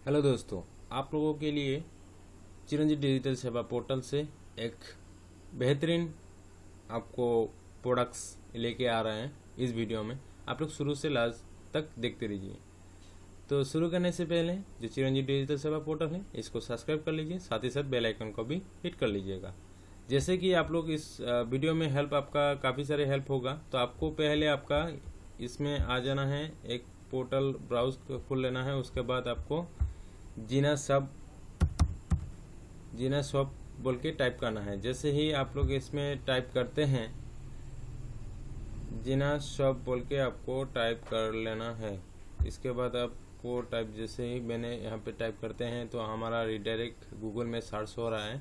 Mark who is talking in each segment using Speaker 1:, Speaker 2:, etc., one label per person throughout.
Speaker 1: Hello दोस्तों, आप लोगों के लिए चिरंजीव डिजिटल सेवा पोर्टल से एक बेहतरीन आपको प्रोडक्ट्स लेके आ रहे हैं इस वीडियो में। आप लोग शुरू से लास्ट तक देखते रहिए। तो शुरू करने से पहले, जो चिरंजीव डिजिटल सेवा पोर्टल है, इसको सब्सक्राइब कर लीजिए, साथ ही साथ बेल आइकन को भी हिट कर लीजिएगा। जैसे कि आप लोग इस वीडियो में हेल्प आपका काफ़ी सारे हेल्प होगा तो आपको पहले आपका इसमें आ जाना है, एक पोर्टल ब्राउज खोल लेना है, उसके बाद आपको जीना सब, जीना शॉप बोल के टाइप करना है। जैसे ही आप लोग इसमें टाइप करते हैं, जीना शॉप बोल के आपको टाइप कर लेना है। इसके बाद आपको टाइप जैसे ही मैंने यहाँ पे टाइप करते हैं तो हमारा रिडायरेक्ट गूगल में सर्च हो रहा है।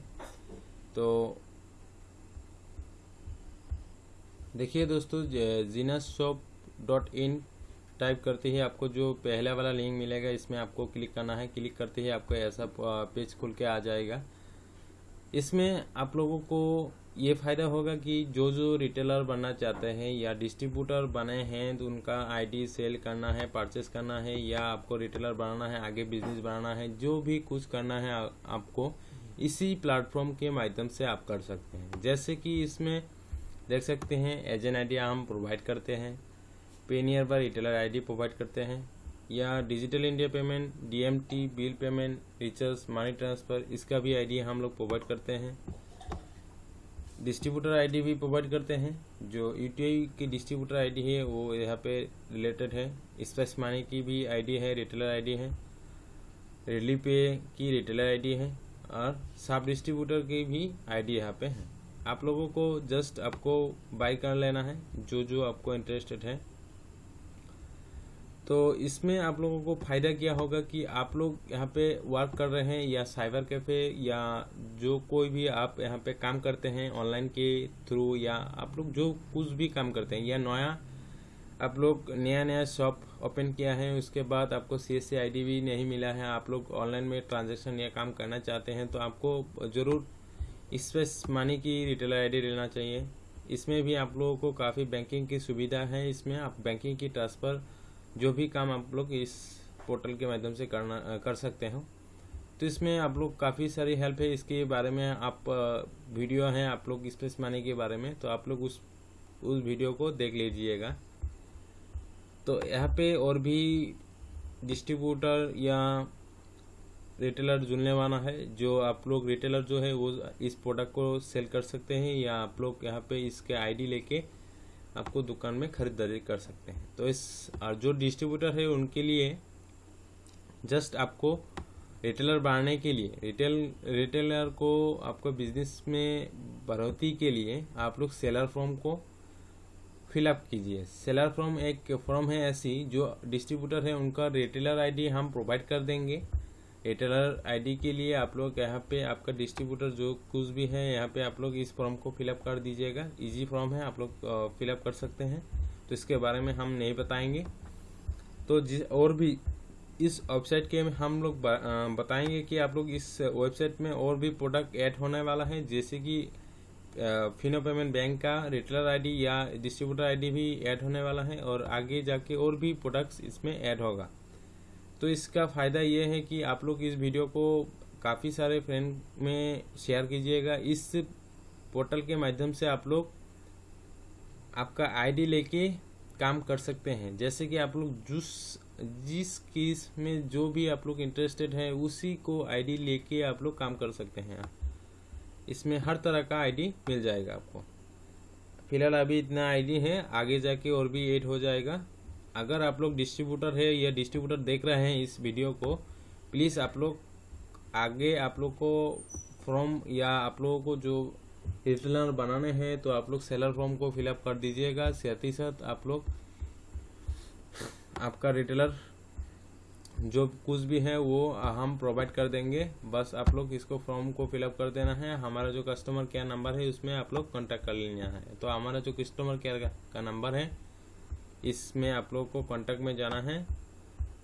Speaker 1: तो देखिए दोस्तों Jeena shop dot in type करते ही आपको जो पहला वाला लिंक मिलेगा, इसमें आपको क्लिक करना है। क्लिक करते ही आपको ऐसा पेज खुल के आ जाएगा। इसमें आप लोगों को ये फ़ायदा होगा कि जो जो रिटेलर बनना चाहते हैं या डिस्ट्रीब्यूटर बने हैं तो उनका आईडी सेल करना है परचेस करना है, या आपको रिटेलर बनाना है, आगे बिज़नेस बनाना है, जो भी कुछ करना है आपको इसी प्लेटफॉर्म के माध्यम से आप कर सकते हैं। जैसे कि इसमें देख सकते हैं एजेंट आईडी हम प्रोवाइड करते हैं। PayNearby retailer ID provide करते हैं, या digital India payment DMT bill payment recharge money transfer इसका भी आईडी हम लोग प्रोवाइड करते हैं। डिस्ट्रीब्यूटर आईडी भी प्रोवाइड करते हैं, जो यूटीआई की डिस्ट्रीब्यूटर आईडी है, वो यहाँ पे रिलेटेड है। स्पेस मनी की भी आईडी है रिटेलर आईडी है। रेली पे की रिटेलर आईडी है, और सब डिस्ट्रीब्यूटर की भी आईडी यहाँ पे है। आप लोगों को जस्ट आपको बाय कर लेना है जो जो आपको इंटरेस्टेड है। तो इसमें आप लोगों को फ़ायदा क्या होगा कि आप लोग यहाँ पे वर्क कर रहे हैं या साइबर कैफ़े या जो कोई भी आप यहाँ पे काम करते हैं ऑनलाइन के थ्रू या आप लोग जो कुछ भी काम करते हैं, या नया आप लोग नया नया शॉप ओपन किया है, उसके बाद आपको सी एस भी नहीं मिला है, आप लोग ऑनलाइन में ट्रांजेक्शन या काम करना चाहते हैं तो आपको ज़रूर इस स्पेस मानी की रिटेलर आईडी लेना चाहिए। इसमें भी आप लोगों को काफ़ी बैंकिंग की सुविधा है, इसमें आप बैंकिंग की ट्रांसफ़र जो भी काम आप लोग इस पोर्टल के माध्यम से करना कर सकते हो। तो इसमें आप लोग काफ़ी सारी हेल्प है, इसके बारे में आप वीडियो हैं आप लोग स्पेस मनी के बारे में तो आप लोग उस उस वीडियो को देख लीजिएगा। तो यहाँ पे और भी डिस्ट्रीब्यूटर या रिटेलर जुड़ने वाला है, जो आप लोग रिटेलर जो है वो इस प्रोडक्ट को सेल कर सकते हैं, या आप लोग यहाँ पे इसके आईडी लेके आपको दुकान में खरीदारी कर सकते हैं। तो इस, और जो डिस्ट्रीब्यूटर है उनके लिए जस्ट आपको रिटेलर बढ़ाने के लिए रिटेल रिटेलर को आपको बिज़नेस में बढ़ोतरी के लिए आप लोग सेलर फॉर्म को फिलअप कीजिए। सेलर फॉर्म एक फॉर्म है ऐसी, जो डिस्ट्रीब्यूटर है, उनका रिटेलर आईडी हम प्रोवाइड कर देंगे। रिटेलर आईडी के लिए आप लोग यहाँ पे आपका डिस्ट्रीब्यूटर जो कुछ भी है, यहाँ पे आप लोग इस फॉर्म को फिलअप कर दीजिएगा। इजी फॉर्म है, आप लोग फिलअप कर सकते हैं। तो इसके बारे में हम नहीं बताएँगे। तो जिस और भी, इस वेबसाइट के में हम लोग बताएँगे कि आप लोग इस वेबसाइट में और भी प्रोडक्ट ऐड होने वाला है, जैसे कि फिनो पेमेंट बैंक का रिटेलर आईडी या डिस्ट्रीब्यूटर आईडी भी ऐड होने वाला है, और आगे जाके और भी प्रोडक्ट्स इसमें ऐड होगा। तो इसका फ़ायदा ये है कि आप लोग इस वीडियो को काफ़ी सारे फ्रेंड में शेयर कीजिएगा। इस पोर्टल के माध्यम से आप लोग आपका आईडी लेके काम कर सकते हैं। जैसे कि आप लोग जिस जिस केस में जो भी आप लोग इंटरेस्टेड है, उसी को आईडी लेके आप लोग काम कर सकते हैं। इसमें हर तरह का आईडी मिल जाएगा आपको। फ़िलहाल अभी इतना आईडी है, आगे जाके और भी ऐड हो जाएगा। अगर आप लोग डिस्ट्रीब्यूटर है या डिस्ट्रीब्यूटर देख रहे हैं इस वीडियो को प्लीज़ आप लोग आगे आप लोग को फॉर्म या आप लोगों को जो रिटेलर बनाने हैं तो आप लोग सेलर फॉर्म को फिलअप कर दीजिएगा। साथ ही साथ आप लोग आपका रिटेलर जो कुछ भी है, वो हम प्रोवाइड कर देंगे। बस आप लोग इसको फॉर्म को फिलअप कर देना है। हमारा जो कस्टमर केयर नंबर है, उसमें आप लोग कांटेक्ट कर लेना है। तो हमारा जो कस्टमर केयर का नंबर है इसमें आप लोग को कांटेक्ट में जाना है।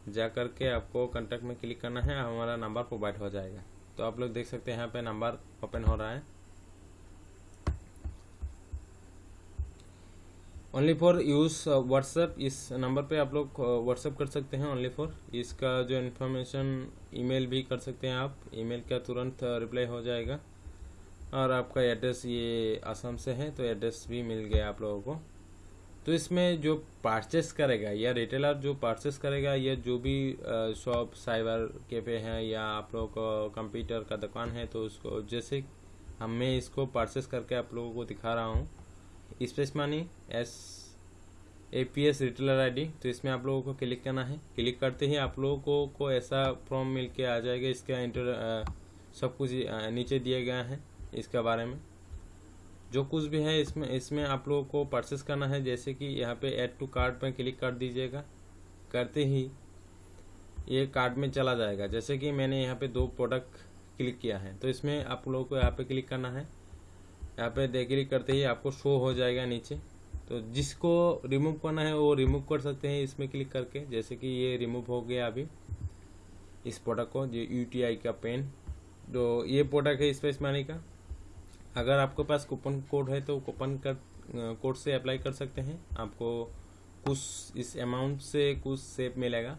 Speaker 1: जा करके आपको कांटेक्ट में क्लिक करना है, हमारा नंबर प्रोवाइड हो जाएगा। तो आप लोग देख सकते हैं यहाँ पे नंबर ओपन हो रहा है। ओनली फॉर यूज़ व्हाट्सएप इस नंबर पे आप लोग व्हाट्सएप कर सकते हैं ओनली फॉर इसका जो इन्फॉर्मेशन ईमेल भी कर सकते हैं आप। ईमेल का तुरंत रिप्लाई हो जाएगा। और आपका एड्रेस ये आसाम से है तो एड्रेस भी मिल गया आप लोगों को। तो इसमें जो पार्चेस करेगा या रिटेलर जो पार्चेस करेगा या जो भी शॉप साइबर कैफ़े हैं या आप लोगों को कंप्यूटर का दुकान है तो उसको जैसे हम मैं इसको पार्चेस करके आप लोगों को दिखा रहा हूँ। Space money S A P S retailer I D तो इसमें आप लोगों को क्लिक करना है। क्लिक करते ही आप लोगों को, को ऐसा फॉर्म मिल के आ जाएगा इसका इंटर सब कुछ नीचे दिया गया है इसके बारे में। जो कुछ भी है इसमें इसमें आप लोगों को परचेस करना है, जैसे कि यहाँ पे ऐड टू कार्ड पर क्लिक कर दीजिएगा। करते ही ये कार्ड में चला जाएगा। जैसे कि मैंने यहाँ पे दो प्रोडक्ट क्लिक किया है तो इसमें आप लोगों को यहाँ पे क्लिक करना है। यहाँ पे दे क्लिक करते ही आपको शो हो जाएगा नीचे। तो जिसको रिमूव करना है, वो रिमूव कर सकते हैं इसमें क्लिक करके। जैसे कि ये रिमूव हो गया अभी इस प्रोडक्ट को जो यूटीआई का पेन तो ये प्रोडक्ट है स्पेस मानी का। अगर आपके पास कूपन कोड है तो कूपन कर कोड से अप्लाई कर सकते हैं। आपको कुछ इस अमाउंट से कुछ सेप मिलेगा।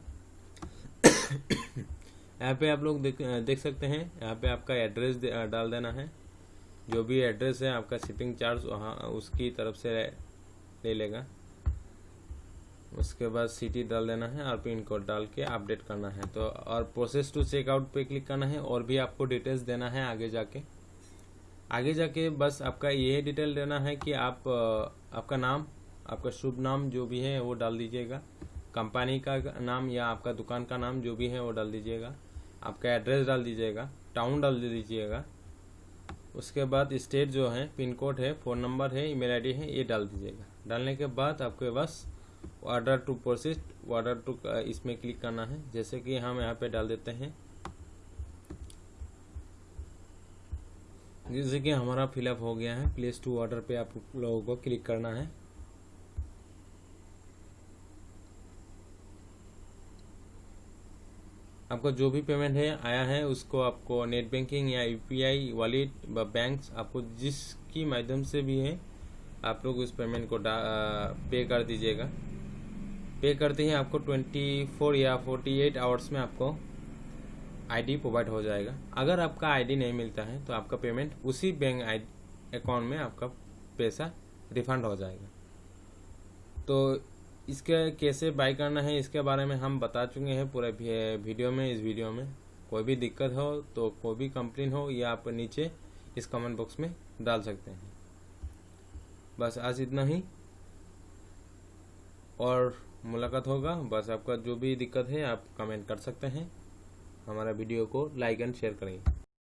Speaker 1: यहाँ पे आप लोग देख देख सकते हैं। यहाँ पे आपका एड्रेस डाल देना है। जो भी एड्रेस है, आपका शिपिंग चार्ज वहाँ उसकी तरफ़ से ले लेगा। उसके बाद सिटी डाल देना है और पिन कोड डाल के अपडेट करना है। तो और प्रोसेस टू चेकआउट पे क्लिक करना है और भी आपको डिटेल्स देना है आगे जाके। आगे जाके बस आपका ये डिटेल देना है कि आप आपका नाम, आपका शुभ नाम जो भी है वो डाल दीजिएगा। कंपनी का नाम या आपका दुकान का नाम जो भी है वो डाल दीजिएगा। आपका एड्रेस डाल दीजिएगा, टाउन डाल दीजिएगा। उसके बाद स्टेट जो है, पिन कोड है, फ़ोन नंबर है, ईमेल आईडी है, ये डाल दीजिएगा। डालने के बाद आपके पास order to process order to इसमें क्लिक करना है। जैसे कि हम यहाँ पे डाल देते हैं जैसे कि हमारा फिलअप हो गया है। प्लेस टू ऑर्डर पे आप लोगों को क्लिक करना है। आपका जो भी पेमेंट है, आया है, उसको आपको नेट बैंकिंग या यूपीआई वॉलेट व बैंक आपको जिसकी माध्यम से भी है, आप लोग उस पेमेंट को पे कर दीजिएगा। पे करते ही आपको 24 या 48 आवर्स में आपको आईडी प्रोवाइड हो जाएगा। अगर आपका आईडी नहीं मिलता है तो आपका पेमेंट उसी बैंक अकाउंट में आपका पैसा रिफंड हो जाएगा। तो इसके कैसे बाय करना है, इसके बारे में हम बता चुके हैं पूरे वीडियो में, इस वीडियो में। कोई भी दिक्कत हो तो कोई भी कंप्लेन हो, या आप नीचे इस कमेंट बॉक्स में डाल सकते हैं। बस आज इतना ही। और मुलाकात होगा। बस आपका जो भी दिक्कत है, आप कमेंट कर सकते हैं। हमारा वीडियो को लाइक एंड शेयर करेंगे